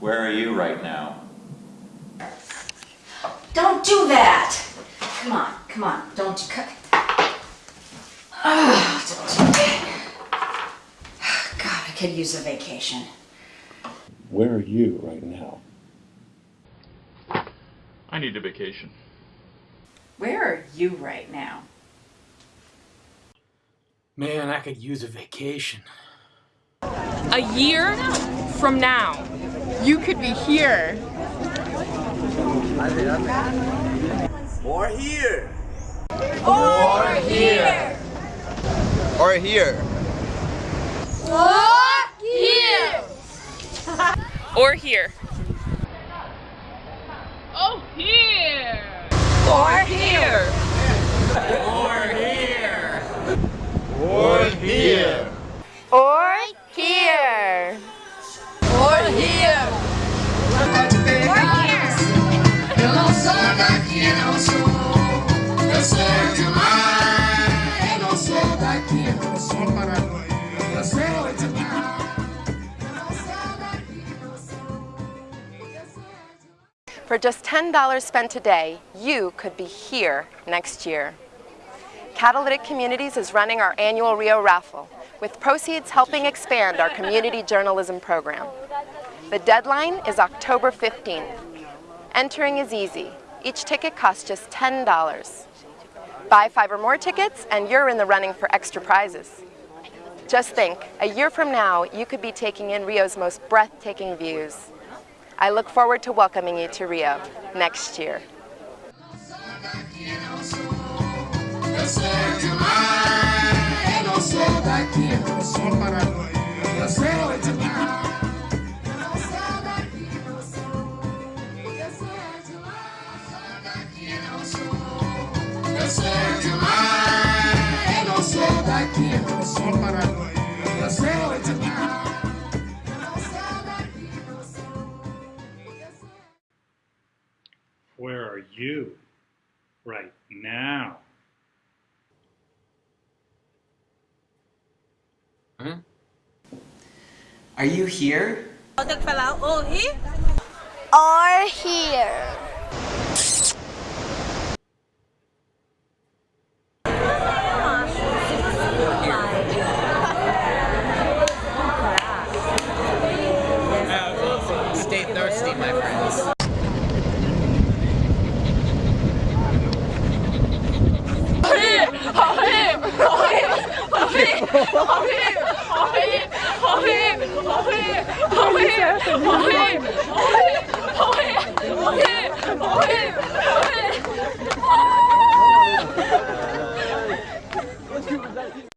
Where are you right now? Don't do that! Come on, come on, don't cut. Oh, ah, don't do that. God, I could use a vacation. Where are you right now? I need a vacation. Where are you right now? Man, I could use a vacation. A year from now, you could be here. Or here. Or here. Or here. Or here. or here. Oh, here. Or For just $10 spent today, you could be here next year. Catalytic Communities is running our annual Rio raffle, with proceeds helping expand our community journalism program. The deadline is October 15th. Entering is easy. Each ticket costs just $10. Buy five or more tickets and you're in the running for extra prizes. Just think, a year from now, you could be taking in Rio's most breathtaking views. I look forward to welcoming you to Rio next year. Eu sou demais. Eu sou daqui, paranoia. Eu sou daqui. Daqui, Where are you right now? Hmm? Are you here? Oh, here. Or here. Stay thirsty, my friends. 好黑好黑好黑好黑好黑好黑好黑好黑好黑好黑